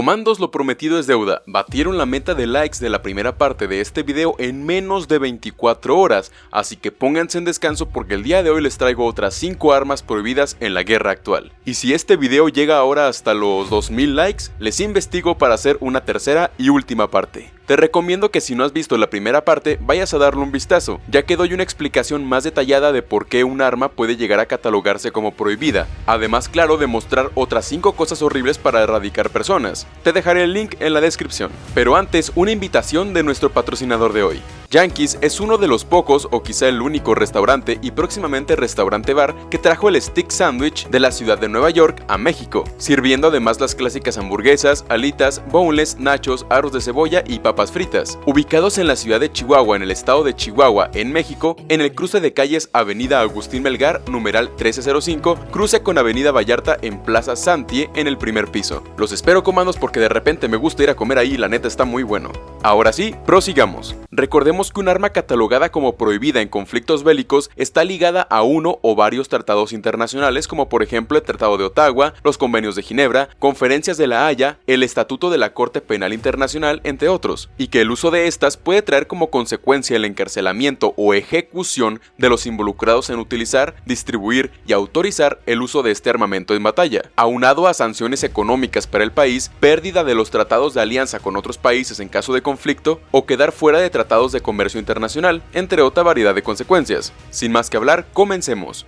Comandos lo prometido es deuda, batieron la meta de likes de la primera parte de este video en menos de 24 horas, así que pónganse en descanso porque el día de hoy les traigo otras 5 armas prohibidas en la guerra actual. Y si este video llega ahora hasta los 2000 likes, les investigo para hacer una tercera y última parte. Te recomiendo que si no has visto la primera parte, vayas a darle un vistazo, ya que doy una explicación más detallada de por qué un arma puede llegar a catalogarse como prohibida, además claro de mostrar otras 5 cosas horribles para erradicar personas. Te dejaré el link en la descripción. Pero antes, una invitación de nuestro patrocinador de hoy. Yankees es uno de los pocos o quizá el único restaurante y próximamente restaurante bar que trajo el stick sandwich de la ciudad de Nueva York a México, sirviendo además las clásicas hamburguesas, alitas, boneless, nachos, arroz de cebolla y papas fritas. Ubicados en la ciudad de Chihuahua en el estado de Chihuahua en México, en el cruce de calles Avenida Agustín Melgar, numeral 1305, cruce con Avenida Vallarta en Plaza Santie en el primer piso. Los espero comandos porque de repente me gusta ir a comer ahí y la neta está muy bueno. Ahora sí, prosigamos. Recordemos que un arma catalogada como prohibida en conflictos bélicos está ligada a uno o varios tratados internacionales como por ejemplo el Tratado de Ottawa, los Convenios de Ginebra, Conferencias de la Haya, el Estatuto de la Corte Penal Internacional, entre otros, y que el uso de estas puede traer como consecuencia el encarcelamiento o ejecución de los involucrados en utilizar, distribuir y autorizar el uso de este armamento en batalla, aunado a sanciones económicas para el país, pérdida de los tratados de alianza con otros países en caso de conflicto o quedar fuera de tratados de comercio internacional, entre otra variedad de consecuencias. Sin más que hablar, comencemos.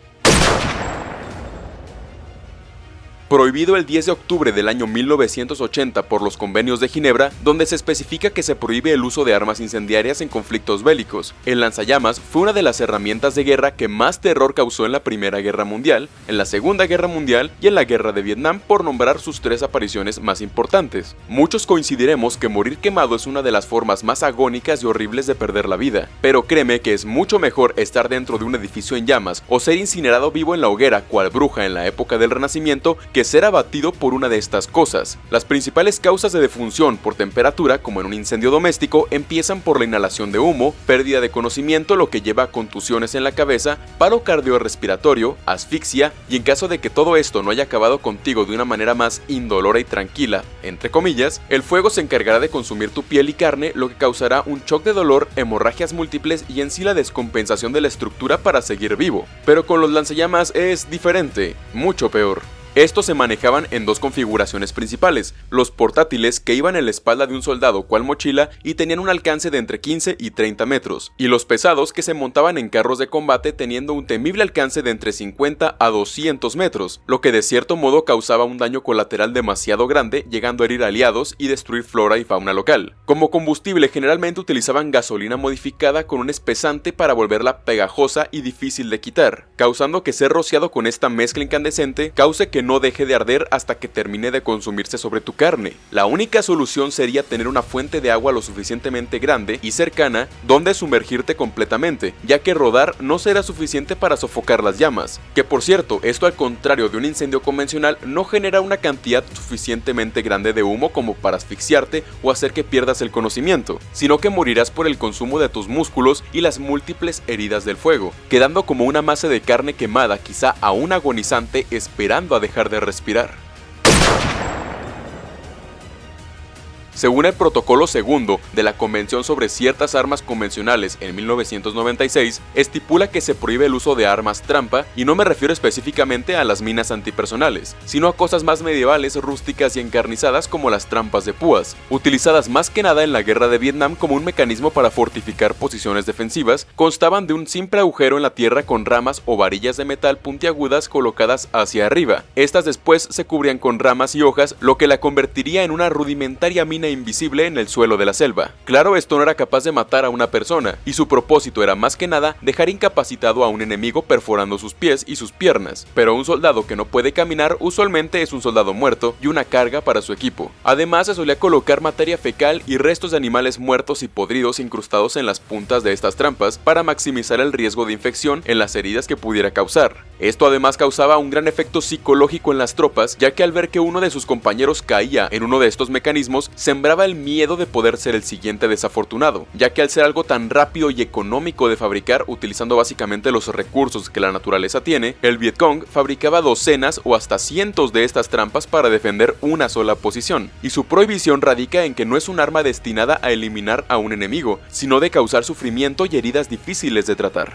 Prohibido el 10 de octubre del año 1980 por los convenios de Ginebra, donde se especifica que se prohíbe el uso de armas incendiarias en conflictos bélicos. El lanzallamas fue una de las herramientas de guerra que más terror causó en la Primera Guerra Mundial, en la Segunda Guerra Mundial y en la Guerra de Vietnam por nombrar sus tres apariciones más importantes. Muchos coincidiremos que morir quemado es una de las formas más agónicas y horribles de perder la vida, pero créeme que es mucho mejor estar dentro de un edificio en llamas o ser incinerado vivo en la hoguera cual bruja en la época del Renacimiento que ser abatido por una de estas cosas. Las principales causas de defunción por temperatura, como en un incendio doméstico, empiezan por la inhalación de humo, pérdida de conocimiento, lo que lleva a contusiones en la cabeza, paro cardiorrespiratorio, asfixia, y en caso de que todo esto no haya acabado contigo de una manera más indolora y tranquila, entre comillas, el fuego se encargará de consumir tu piel y carne, lo que causará un shock de dolor, hemorragias múltiples y en sí la descompensación de la estructura para seguir vivo. Pero con los lanzallamas es diferente, mucho peor. Estos se manejaban en dos configuraciones principales, los portátiles que iban en la espalda de un soldado cual mochila y tenían un alcance de entre 15 y 30 metros, y los pesados que se montaban en carros de combate teniendo un temible alcance de entre 50 a 200 metros, lo que de cierto modo causaba un daño colateral demasiado grande llegando a herir aliados y destruir flora y fauna local. Como combustible generalmente utilizaban gasolina modificada con un espesante para volverla pegajosa y difícil de quitar, causando que ser rociado con esta mezcla incandescente cause que no deje de arder hasta que termine de consumirse sobre tu carne. La única solución sería tener una fuente de agua lo suficientemente grande y cercana donde sumergirte completamente, ya que rodar no será suficiente para sofocar las llamas. Que por cierto, esto al contrario de un incendio convencional no genera una cantidad suficientemente grande de humo como para asfixiarte o hacer que pierdas el conocimiento, sino que morirás por el consumo de tus músculos y las múltiples heridas del fuego, quedando como una masa de carne quemada quizá aún agonizante esperando a dejar dejar de respirar. Según el protocolo segundo de la Convención sobre ciertas armas convencionales en 1996, estipula que se prohíbe el uso de armas trampa y no me refiero específicamente a las minas antipersonales, sino a cosas más medievales, rústicas y encarnizadas como las trampas de púas, utilizadas más que nada en la guerra de Vietnam como un mecanismo para fortificar posiciones defensivas, constaban de un simple agujero en la tierra con ramas o varillas de metal puntiagudas colocadas hacia arriba. Estas después se cubrían con ramas y hojas, lo que la convertiría en una rudimentaria mina invisible en el suelo de la selva. Claro, esto no era capaz de matar a una persona, y su propósito era más que nada dejar incapacitado a un enemigo perforando sus pies y sus piernas, pero un soldado que no puede caminar usualmente es un soldado muerto y una carga para su equipo. Además se solía colocar materia fecal y restos de animales muertos y podridos incrustados en las puntas de estas trampas para maximizar el riesgo de infección en las heridas que pudiera causar. Esto además causaba un gran efecto psicológico en las tropas, ya que al ver que uno de sus compañeros caía en uno de estos mecanismos, se sembraba el miedo de poder ser el siguiente desafortunado, ya que al ser algo tan rápido y económico de fabricar utilizando básicamente los recursos que la naturaleza tiene, el Vietcong fabricaba docenas o hasta cientos de estas trampas para defender una sola posición, y su prohibición radica en que no es un arma destinada a eliminar a un enemigo, sino de causar sufrimiento y heridas difíciles de tratar.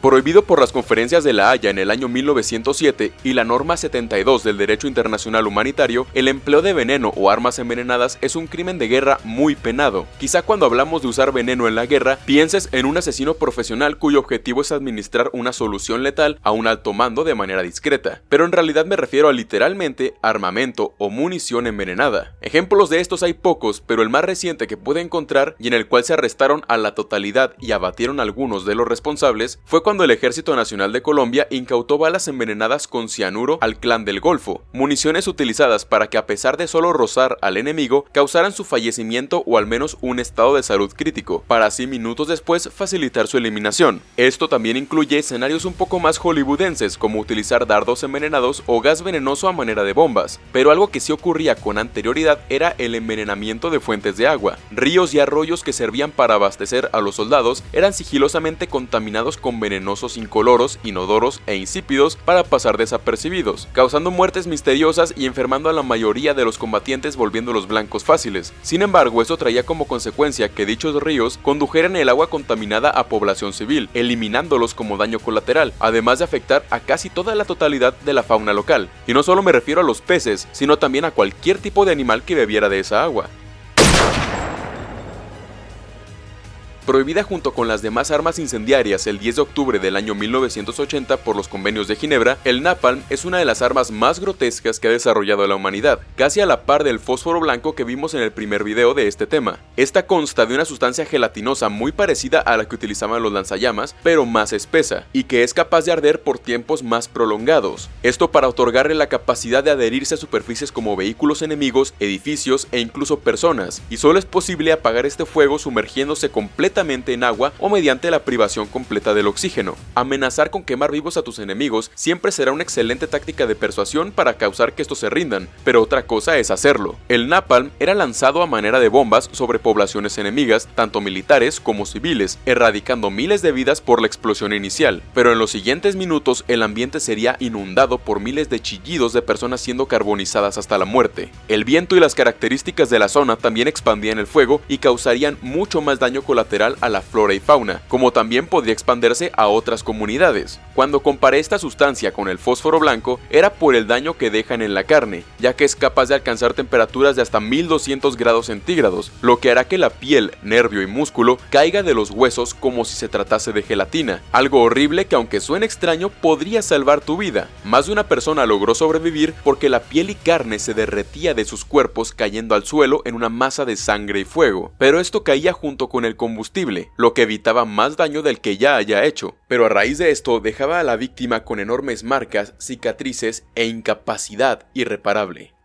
Prohibido por las conferencias de La Haya en el año 1907 y la norma 72 del derecho internacional humanitario, el empleo de veneno o armas envenenadas es un crimen de guerra muy penado. Quizá cuando hablamos de usar veneno en la guerra, pienses en un asesino profesional cuyo objetivo es administrar una solución letal a un alto mando de manera discreta, pero en realidad me refiero a literalmente armamento o munición envenenada. Ejemplos de estos hay pocos, pero el más reciente que pude encontrar y en el cual se arrestaron a la totalidad y abatieron algunos de los responsables fue cuando el Ejército Nacional de Colombia incautó balas envenenadas con cianuro al clan del Golfo, municiones utilizadas para que a pesar de solo rozar al enemigo, causaran su fallecimiento o al menos un estado de salud crítico, para así minutos después facilitar su eliminación. Esto también incluye escenarios un poco más hollywoodenses como utilizar dardos envenenados o gas venenoso a manera de bombas, pero algo que sí ocurría con anterioridad era el envenenamiento de fuentes de agua. Ríos y arroyos que servían para abastecer a los soldados eran sigilosamente contaminados con veneno venenosos incoloros, inodoros e insípidos para pasar desapercibidos, causando muertes misteriosas y enfermando a la mayoría de los combatientes volviéndolos blancos fáciles. Sin embargo, eso traía como consecuencia que dichos ríos condujeran el agua contaminada a población civil, eliminándolos como daño colateral, además de afectar a casi toda la totalidad de la fauna local. Y no solo me refiero a los peces, sino también a cualquier tipo de animal que bebiera de esa agua. Prohibida junto con las demás armas incendiarias el 10 de octubre del año 1980 por los convenios de Ginebra, el napalm es una de las armas más grotescas que ha desarrollado la humanidad, casi a la par del fósforo blanco que vimos en el primer video de este tema. Esta consta de una sustancia gelatinosa muy parecida a la que utilizaban los lanzallamas, pero más espesa, y que es capaz de arder por tiempos más prolongados. Esto para otorgarle la capacidad de adherirse a superficies como vehículos enemigos, edificios e incluso personas, y solo es posible apagar este fuego sumergiéndose completamente en agua o mediante la privación completa del oxígeno. Amenazar con quemar vivos a tus enemigos siempre será una excelente táctica de persuasión para causar que estos se rindan, pero otra cosa es hacerlo. El napalm era lanzado a manera de bombas sobre poblaciones enemigas, tanto militares como civiles, erradicando miles de vidas por la explosión inicial, pero en los siguientes minutos el ambiente sería inundado por miles de chillidos de personas siendo carbonizadas hasta la muerte. El viento y las características de la zona también expandían el fuego y causarían mucho más daño colateral a la flora y fauna, como también podría expandirse a otras comunidades. Cuando comparé esta sustancia con el fósforo blanco, era por el daño que dejan en la carne, ya que es capaz de alcanzar temperaturas de hasta 1200 grados centígrados, lo que hará que la piel, nervio y músculo caiga de los huesos como si se tratase de gelatina, algo horrible que aunque suene extraño podría salvar tu vida. Más de una persona logró sobrevivir porque la piel y carne se derretía de sus cuerpos cayendo al suelo en una masa de sangre y fuego, pero esto caía junto con el combustible lo que evitaba más daño del que ya haya hecho, pero a raíz de esto dejaba a la víctima con enormes marcas, cicatrices e incapacidad irreparable.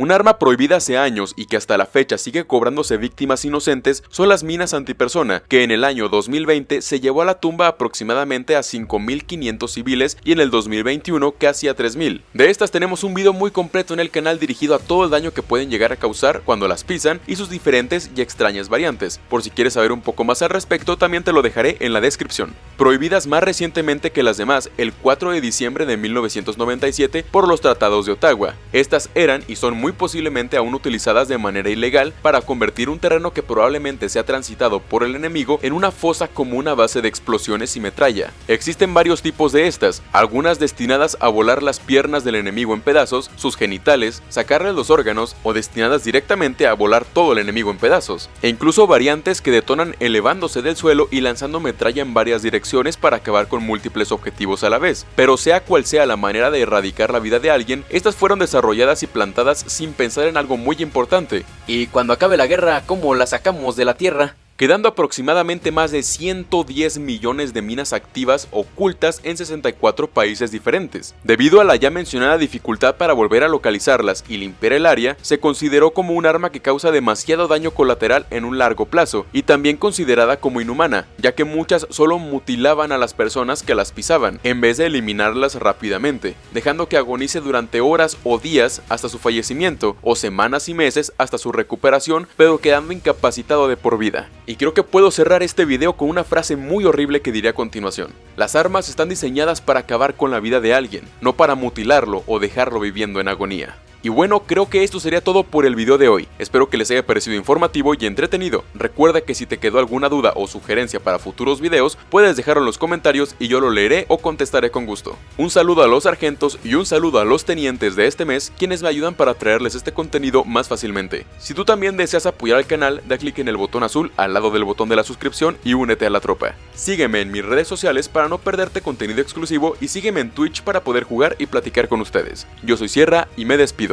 Un arma prohibida hace años y que hasta la fecha sigue cobrándose víctimas inocentes son las minas antipersona, que en el año 2020 se llevó a la tumba aproximadamente a 5.500 civiles y en el 2021 casi a 3.000. De estas tenemos un video muy completo en el canal dirigido a todo el daño que pueden llegar a causar cuando las pisan y sus diferentes y extrañas variantes. Por si quieres saber un poco más al respecto también te lo dejaré en la descripción. Prohibidas más recientemente que las demás el 4 de diciembre de 1997 por los tratados de Ottawa. Estas eran y son posiblemente aún utilizadas de manera ilegal para convertir un terreno que probablemente sea transitado por el enemigo en una fosa común a base de explosiones y metralla. Existen varios tipos de estas, algunas destinadas a volar las piernas del enemigo en pedazos, sus genitales, sacarle los órganos o destinadas directamente a volar todo el enemigo en pedazos, e incluso variantes que detonan elevándose del suelo y lanzando metralla en varias direcciones para acabar con múltiples objetivos a la vez. Pero sea cual sea la manera de erradicar la vida de alguien, estas fueron desarrolladas y plantadas sin pensar en algo muy importante. Y cuando acabe la guerra, ¿cómo la sacamos de la tierra? Quedando aproximadamente más de 110 millones de minas activas ocultas en 64 países diferentes. Debido a la ya mencionada dificultad para volver a localizarlas y limpiar el área, se consideró como un arma que causa demasiado daño colateral en un largo plazo, y también considerada como inhumana, ya que muchas solo mutilaban a las personas que las pisaban, en vez de eliminarlas rápidamente, dejando que agonice durante horas o días hasta su fallecimiento, o semanas y meses hasta su recuperación, pero quedando incapacitado de por vida. Y creo que puedo cerrar este video con una frase muy horrible que diré a continuación. Las armas están diseñadas para acabar con la vida de alguien, no para mutilarlo o dejarlo viviendo en agonía. Y bueno, creo que esto sería todo por el video de hoy. Espero que les haya parecido informativo y entretenido. Recuerda que si te quedó alguna duda o sugerencia para futuros videos, puedes dejarlo en los comentarios y yo lo leeré o contestaré con gusto. Un saludo a los sargentos y un saludo a los tenientes de este mes, quienes me ayudan para traerles este contenido más fácilmente. Si tú también deseas apoyar al canal, da clic en el botón azul al lado del botón de la suscripción y únete a la tropa. Sígueme en mis redes sociales para no perderte contenido exclusivo y sígueme en Twitch para poder jugar y platicar con ustedes. Yo soy Sierra y me despido.